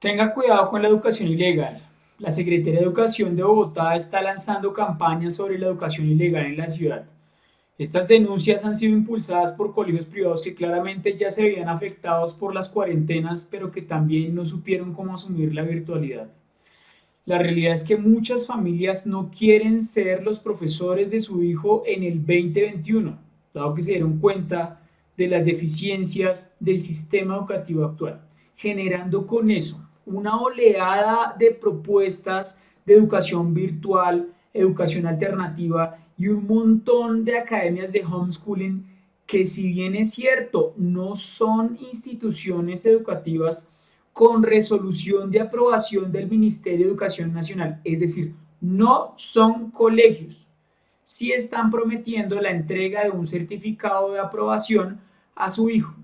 Tenga cuidado con la educación ilegal. La Secretaría de Educación de Bogotá está lanzando campañas sobre la educación ilegal en la ciudad. Estas denuncias han sido impulsadas por colegios privados que claramente ya se veían afectados por las cuarentenas, pero que también no supieron cómo asumir la virtualidad. La realidad es que muchas familias no quieren ser los profesores de su hijo en el 2021, dado que se dieron cuenta de las deficiencias del sistema educativo actual, generando con eso una oleada de propuestas de educación virtual, educación alternativa y un montón de academias de homeschooling que si bien es cierto, no son instituciones educativas con resolución de aprobación del Ministerio de Educación Nacional, es decir, no son colegios, sí están prometiendo la entrega de un certificado de aprobación a su hijo.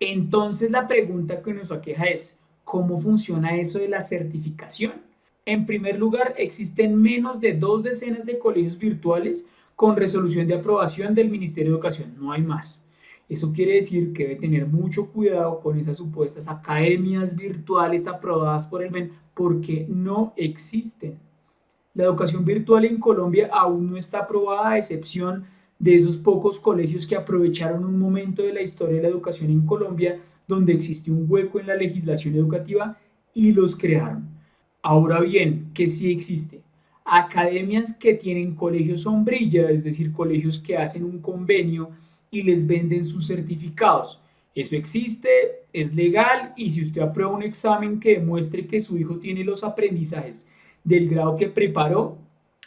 Entonces la pregunta que nos aqueja es, ¿Cómo funciona eso de la certificación? En primer lugar, existen menos de dos decenas de colegios virtuales con resolución de aprobación del Ministerio de Educación, no hay más. Eso quiere decir que debe tener mucho cuidado con esas supuestas academias virtuales aprobadas por el MEN porque no existen. La educación virtual en Colombia aún no está aprobada a excepción de esos pocos colegios que aprovecharon un momento de la historia de la educación en Colombia donde existe un hueco en la legislación educativa y los crearon. Ahora bien, ¿qué sí existe? Academias que tienen colegios sombrilla, es decir, colegios que hacen un convenio y les venden sus certificados. Eso existe, es legal y si usted aprueba un examen que demuestre que su hijo tiene los aprendizajes del grado que preparó,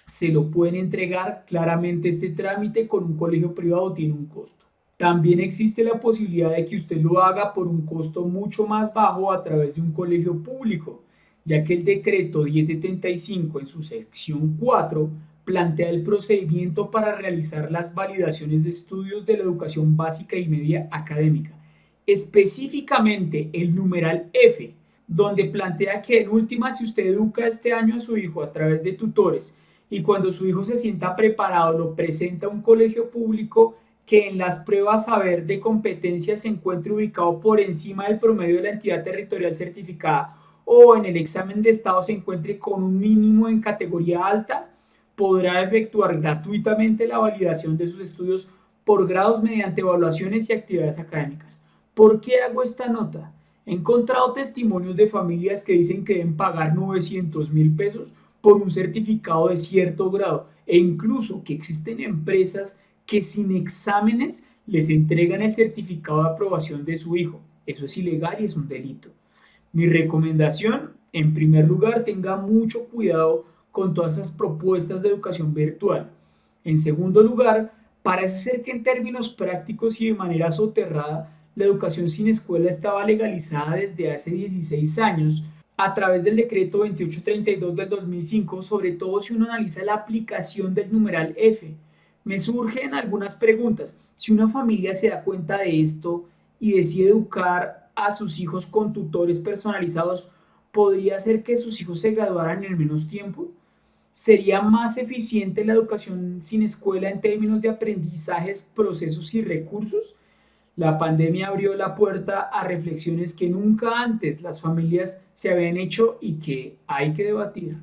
se lo pueden entregar. Claramente este trámite con un colegio privado tiene un costo. También existe la posibilidad de que usted lo haga por un costo mucho más bajo a través de un colegio público, ya que el decreto 1075 en su sección 4 plantea el procedimiento para realizar las validaciones de estudios de la educación básica y media académica, específicamente el numeral F, donde plantea que en última si usted educa este año a su hijo a través de tutores y cuando su hijo se sienta preparado lo presenta a un colegio público, que en las pruebas saber de competencia se encuentre ubicado por encima del promedio de la entidad territorial certificada o en el examen de estado se encuentre con un mínimo en categoría alta, podrá efectuar gratuitamente la validación de sus estudios por grados mediante evaluaciones y actividades académicas. ¿Por qué hago esta nota? He encontrado testimonios de familias que dicen que deben pagar 900 mil pesos por un certificado de cierto grado e incluso que existen empresas que sin exámenes les entregan el certificado de aprobación de su hijo. Eso es ilegal y es un delito. Mi recomendación, en primer lugar, tenga mucho cuidado con todas esas propuestas de educación virtual. En segundo lugar, parece ser que en términos prácticos y de manera soterrada, la educación sin escuela estaba legalizada desde hace 16 años a través del decreto 2832 del 2005, sobre todo si uno analiza la aplicación del numeral F, me surgen algunas preguntas. Si una familia se da cuenta de esto y decide educar a sus hijos con tutores personalizados, ¿podría ser que sus hijos se graduaran en menos tiempo? ¿Sería más eficiente la educación sin escuela en términos de aprendizajes, procesos y recursos? La pandemia abrió la puerta a reflexiones que nunca antes las familias se habían hecho y que hay que debatir.